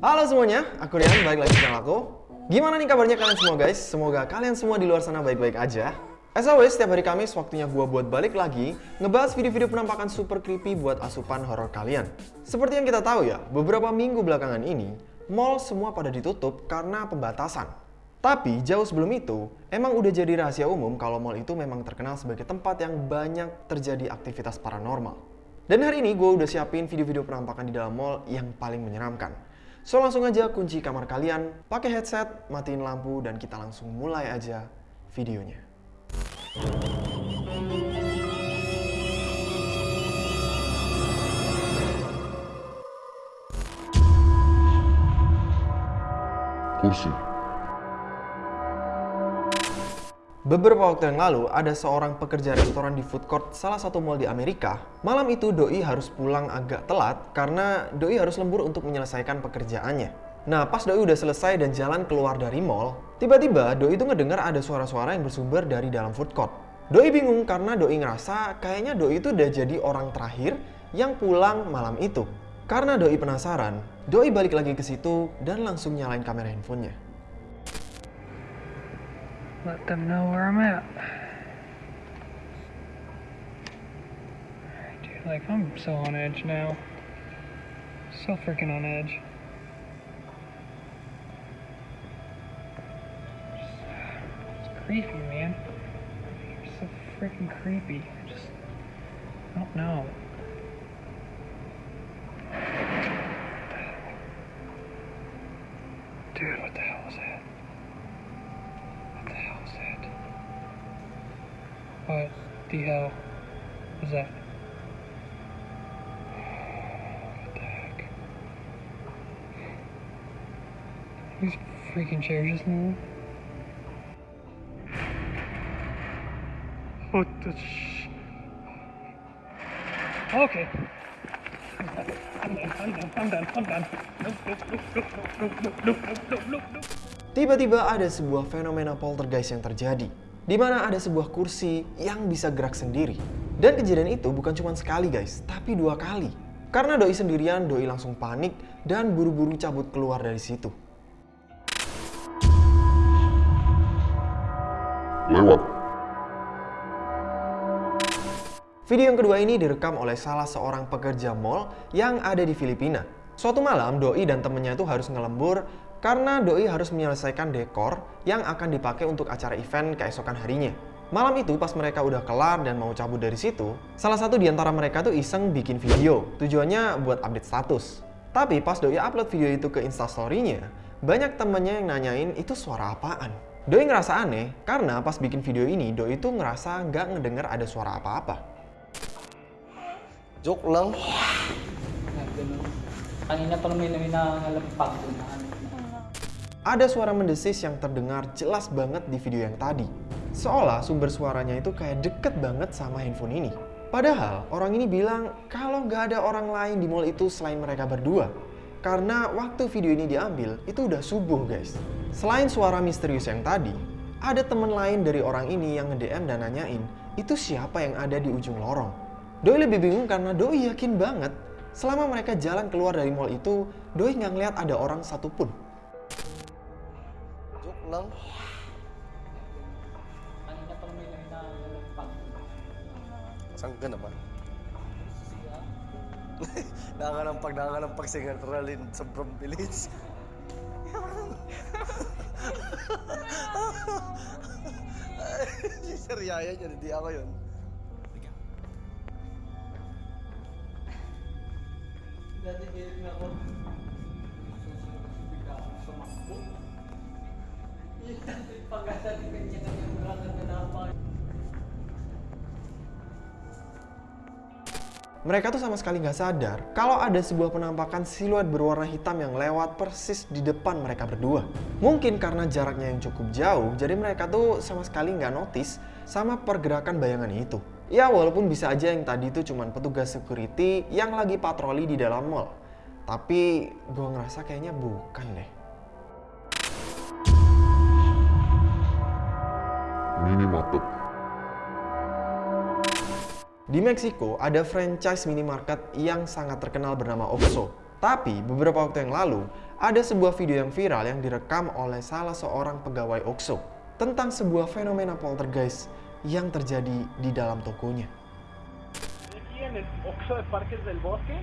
Halo semuanya, aku Rian, balik lagi di channel aku. Gimana nih kabarnya kalian semua guys? Semoga kalian semua di luar sana baik-baik aja. As always, setiap hari Kamis waktunya gua buat balik lagi ngebahas video-video penampakan super creepy buat asupan horor kalian. Seperti yang kita tahu ya, beberapa minggu belakangan ini, mall semua pada ditutup karena pembatasan. Tapi jauh sebelum itu, emang udah jadi rahasia umum kalau mall itu memang terkenal sebagai tempat yang banyak terjadi aktivitas paranormal. Dan hari ini gue udah siapin video-video penampakan di dalam mall yang paling menyeramkan. So langsung aja kunci kamar kalian, pakai headset, matiin lampu, dan kita langsung mulai aja videonya. Kursi. Beberapa waktu yang lalu, ada seorang pekerja restoran di food court salah satu mall di Amerika. Malam itu Doi harus pulang agak telat karena Doi harus lembur untuk menyelesaikan pekerjaannya. Nah, pas Doi udah selesai dan jalan keluar dari mall, tiba-tiba Doi itu ngedengar ada suara-suara yang bersumber dari dalam food court. Doi bingung karena Doi ngerasa kayaknya Doi itu udah jadi orang terakhir yang pulang malam itu. Karena Doi penasaran, Doi balik lagi ke situ dan langsung nyalain kamera handphonenya. Let them know where I'm at. Dude, like, I'm so on edge now. So freaking on edge. It's creepy, man. You're so freaking creepy. I just don't know. Dude, what the hell was that? What the hell was that? What the heck? These freaking chairs just move. What the sh... Okay. Tiba-tiba ada sebuah fenomena poltergeist yang terjadi di mana ada sebuah kursi yang bisa gerak sendiri. Dan kejadian itu bukan cuma sekali guys, tapi dua kali. Karena Doi sendirian, Doi langsung panik dan buru-buru cabut keluar dari situ. Lewat. Video yang kedua ini direkam oleh salah seorang pekerja mall yang ada di Filipina. Suatu malam, Doi dan temennya itu harus ngelembur karena Doi harus menyelesaikan dekor yang akan dipakai untuk acara event keesokan harinya. Malam itu pas mereka udah kelar dan mau cabut dari situ, salah satu di antara mereka tuh iseng bikin video, tujuannya buat update status. Tapi pas Doi upload video itu ke instastory-nya, banyak temennya yang nanyain itu suara apaan. Doi ngerasa aneh karena pas bikin video ini, Doi itu ngerasa nggak ngedenger ada suara apa-apa. Joke lang. Ganun. Kanina pa naman may nangalampag doon. Ada suara mendesis yang terdengar jelas banget di video yang tadi. Seolah sumber suaranya itu kayak deket banget sama handphone ini. Padahal orang ini bilang kalau nggak ada orang lain di mall itu selain mereka berdua. Karena waktu video ini diambil, itu udah subuh guys. Selain suara misterius yang tadi, ada temen lain dari orang ini yang nge-DM dan nanyain, itu siapa yang ada di ujung lorong? Doi lebih bingung karena Doi yakin banget selama mereka jalan keluar dari mall itu, Doi nggak ngeliat ada orang satupun. Lang. Kanina pa naman may nangalampag Saan ka naman? nakakalampag, nakakalampag si sa Brom Village. si Sir Yaya niya, hindi ako yun. Dati giling ako. Mereka tuh sama sekali nggak sadar kalau ada sebuah penampakan siluet berwarna hitam yang lewat persis di depan mereka berdua. Mungkin karena jaraknya yang cukup jauh, jadi mereka tuh sama sekali nggak notice sama pergerakan bayangan itu. Ya walaupun bisa aja yang tadi itu cuma petugas security yang lagi patroli di dalam mall. Tapi gue ngerasa kayaknya bukan deh. Minimarket. Di Meksiko ada franchise minimarket yang sangat terkenal bernama Oxxo. Tapi beberapa waktu yang lalu, ada sebuah video yang viral yang direkam oleh salah seorang pegawai OXO tentang sebuah fenomena poltergeist yang terjadi di dalam tokonya. Aquí en el Oxxo de Parques del Bosque,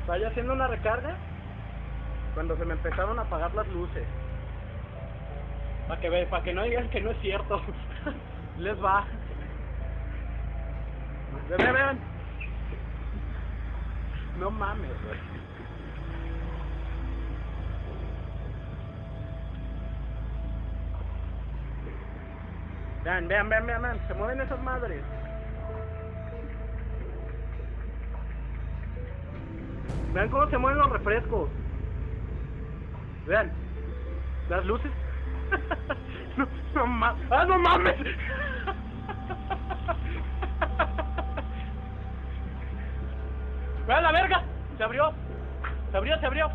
estaba yo haciendo una recarga cuando se me empezaron a apagar las luces. Para que, ve- pa' que no digan que no es cierto. Les va. Ven, ven. No mames, güey. Vean, vean, vean, vean, vean. Se mueven esas madres. Vean cómo se mueven los refrescos. Vean. Las luces. no, no mames. ¡Ah, no mames! ¡Vean la verga! Se abrió. Se abrió, se abrió.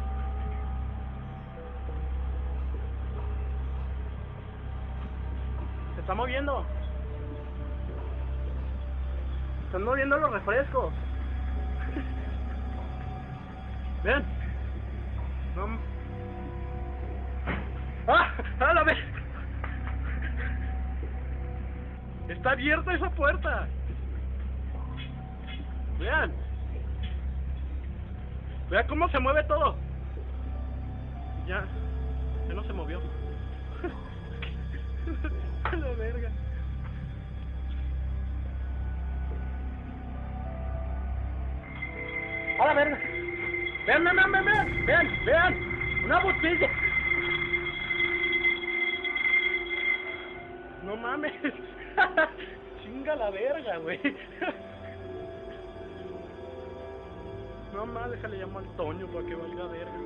Se está moviendo. Se están moviendo los refrescos. Ven. No. ¡Ah! ¡Ah, la vez! Está abierta esa puerta. Vean. Vean cómo se mueve todo. Ya. Ya no se movió. A la verga. A la verga. Vean, vean, vean, vean, vean, vean. Una botella. No mames. Chinga la verga, güey. No mames, déjale llamo al Toño para que valga verga.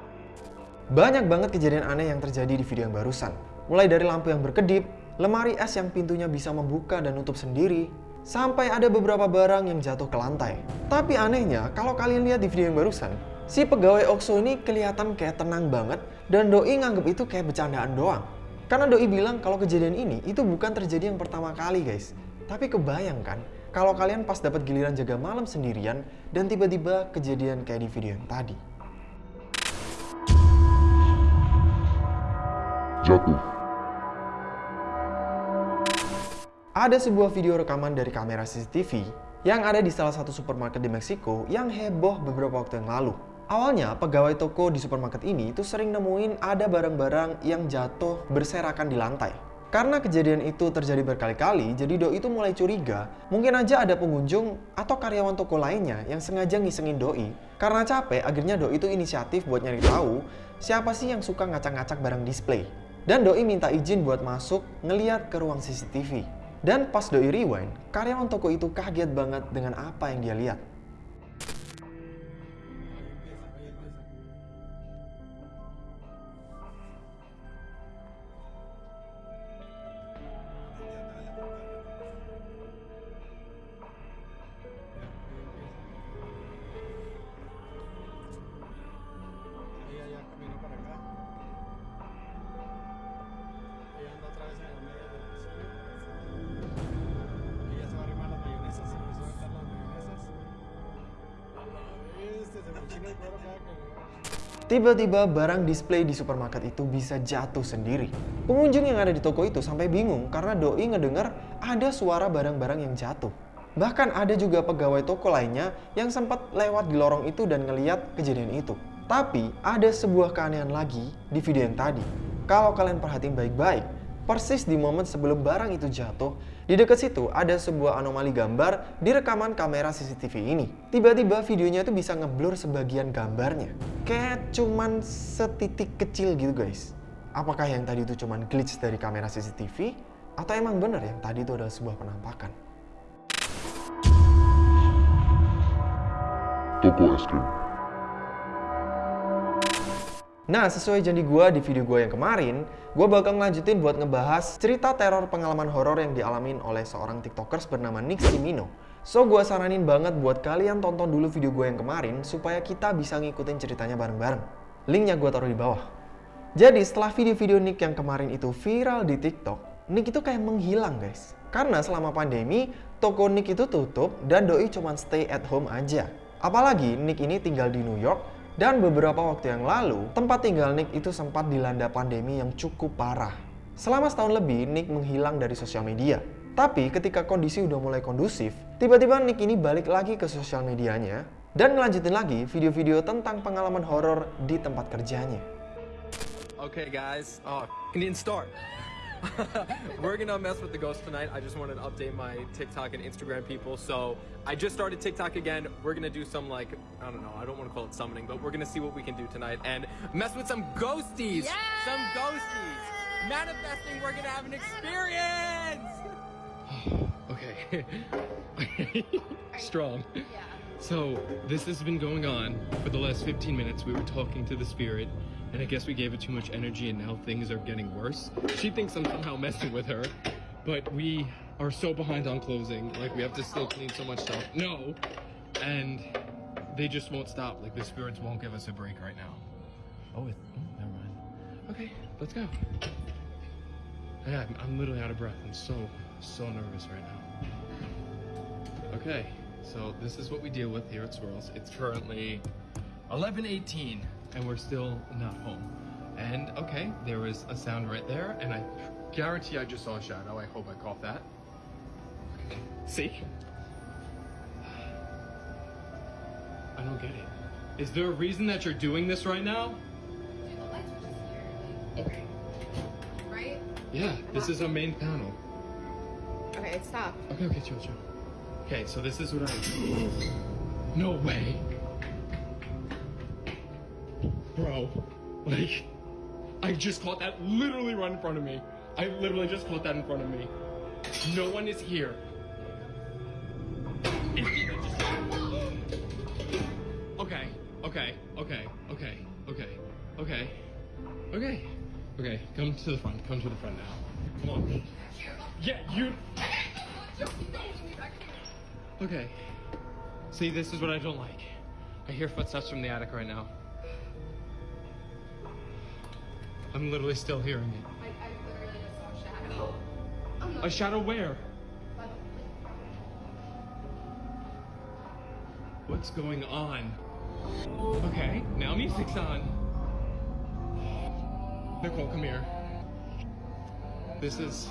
Banyak banget kejadian aneh yang terjadi di video yang barusan. Mulai dari lampu yang berkedip, lemari es yang pintunya bisa membuka dan nutup sendiri, sampai ada beberapa barang yang jatuh ke lantai. Tapi anehnya, kalau kalian lihat di video yang barusan, si pegawai OXO ini kelihatan kayak tenang banget dan Doi nganggep itu kayak bercandaan doang. Karena Doi bilang kalau kejadian ini itu bukan terjadi yang pertama kali guys. Tapi kebayangkan kalau kalian pas dapat giliran jaga malam sendirian dan tiba-tiba kejadian kayak di video yang tadi. jatuh, Ada sebuah video rekaman dari kamera CCTV yang ada di salah satu supermarket di Meksiko yang heboh beberapa waktu yang lalu. Awalnya, pegawai toko di supermarket ini itu sering nemuin ada barang-barang yang jatuh berserakan di lantai. Karena kejadian itu terjadi berkali-kali, jadi Doi itu mulai curiga mungkin aja ada pengunjung atau karyawan toko lainnya yang sengaja ngisengin Doi. Karena capek, akhirnya Doi itu inisiatif buat nyari tahu siapa sih yang suka ngacak-ngacak barang display. Dan Doi minta izin buat masuk ngeliat ke ruang CCTV. Dan pas Doi rewind, karyawan toko itu kaget banget dengan apa yang dia lihat. Ella ya caminó para acá. Ella anda otra vez en el medio del estudio. Ella se va a arrimar las mayonesas, se empezó a echar las mayonesas. A la vez, se me enchina el cuero cada que le Tiba-tiba barang display di supermarket itu bisa jatuh sendiri. Pengunjung yang ada di toko itu sampai bingung karena Doi ngedengar ada suara barang-barang yang jatuh. Bahkan ada juga pegawai toko lainnya yang sempat lewat di lorong itu dan ngeliat kejadian itu. Tapi ada sebuah keanehan lagi di video yang tadi. Kalau kalian perhatiin baik-baik, persis di momen sebelum barang itu jatuh, di dekat situ ada sebuah anomali gambar di rekaman kamera CCTV ini. Tiba-tiba videonya itu bisa ngeblur sebagian gambarnya. Kayak cuman setitik kecil gitu guys. Apakah yang tadi itu cuman glitch dari kamera CCTV? Atau emang bener yang tadi itu adalah sebuah penampakan? toko es krim, Nah, sesuai janji gua di video gua yang kemarin, gua bakal ngelanjutin buat ngebahas cerita teror pengalaman horor yang dialamin oleh seorang tiktokers bernama Nick Simino. So, gua saranin banget buat kalian tonton dulu video gua yang kemarin supaya kita bisa ngikutin ceritanya bareng-bareng. Linknya gua taruh di bawah. Jadi, setelah video-video Nick yang kemarin itu viral di TikTok, Nick itu kayak menghilang guys. Karena selama pandemi, toko Nick itu tutup dan Doi cuman stay at home aja. Apalagi Nick ini tinggal di New York dan beberapa waktu yang lalu, tempat tinggal Nick itu sempat dilanda pandemi yang cukup parah. Selama setahun lebih, Nick menghilang dari sosial media. Tapi ketika kondisi udah mulai kondusif, tiba-tiba Nick ini balik lagi ke sosial medianya dan ngelanjutin lagi video-video tentang pengalaman horor di tempat kerjanya. Okay, guys. Oh, start. We're gonna mess with the ghost tonight. I just wanted to update my TikTok and Instagram people. So I just started TikTok again. We're gonna do some like I don't know. I don't want to call it summoning, but we're gonna see what we can do tonight and mess with some ghosties. Some ghosties. Manifesting. We're gonna have an experience. okay. Strong. So, this has been going on for the last 15 minutes. We were talking to the spirit, and I guess we gave it too much energy, and now things are getting worse. She thinks I'm somehow messing with her, but we are so behind on closing. Like, we have to still clean so much stuff. No! And they just won't stop. Like, the spirits won't give us a break right now. Oh, it, oh never mind. Okay, let's go. Yeah, I'm, I'm literally out of breath. I'm so, so nervous right now. Okay, so this is what we deal with here at Swirls. It's currently 11:18, and we're still not home. And okay, there was a sound right there, and I guarantee I just saw a shadow. I hope I caught that. See? I don't get it. Is there a reason that you're doing this right now? Dude, the lights were just here. Okay. Right? Yeah, this is our main panel. Okay, stop. Okay, okay, chill, chill. Okay, so this is what I. No way. Bro, like, I just caught that literally right in front of me. I literally just caught that in front of me. No one is here. Okay, okay, okay, okay, okay, okay, okay, okay. Come to the front. Come to the front now. Come on. Yeah, you. Okay. See, this is what I don't like. I hear footsteps from the attic right now. I'm literally still hearing it. I, I literally just saw a shadow. A shadow where? What's going on? Okay, now music's on. Nicole, come here. This is.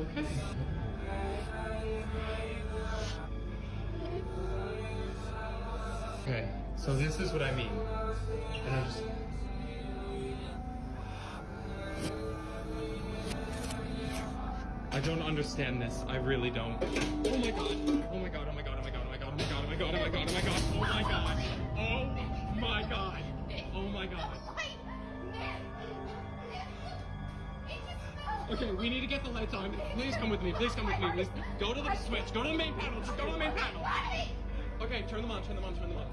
Okay. Okay, so this is what I mean. And I just. I don't understand this. I really don't. Oh my god. Oh my god. Oh my god. Oh my god. Oh my god. Oh my god. Oh my god. Oh my god. Oh my god. Oh my god. Oh my god. Oh my god. Okay, we need to get the lights on. Please come with me. Please come with me. Please go to the switch. Go to the main panel. Just go to the main panel. Okay, turn them on. Turn them on. Turn them on.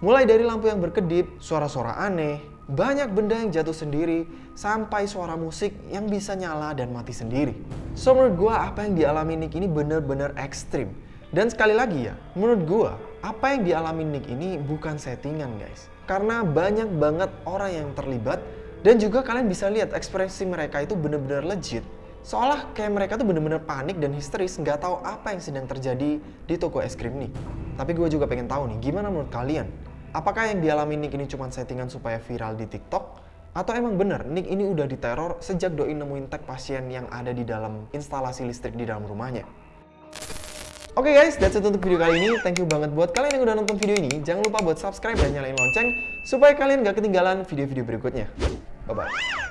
Mulai dari lampu yang berkedip, suara-suara aneh, banyak benda yang jatuh sendiri, sampai suara musik yang bisa nyala dan mati sendiri. So menurut gue apa yang dialami Nick ini bener-bener ekstrim. Dan sekali lagi ya, menurut gue apa yang dialami Nick ini bukan settingan guys. Karena banyak banget orang yang terlibat dan juga kalian bisa lihat ekspresi mereka itu bener-bener legit. Seolah kayak mereka tuh bener-bener panik dan histeris nggak tahu apa yang sedang terjadi di toko es krim Nick. Tapi gue juga pengen tahu nih, gimana menurut kalian? Apakah yang dialami Nick ini cuma settingan supaya viral di TikTok? Atau emang bener Nick ini udah diteror sejak doi nemuin tag pasien yang ada di dalam instalasi listrik di dalam rumahnya? Oke guys, that's it untuk video kali ini. Thank you banget buat kalian yang udah nonton video ini. Jangan lupa buat subscribe dan nyalain lonceng supaya kalian gak ketinggalan video-video berikutnya. Bye-bye.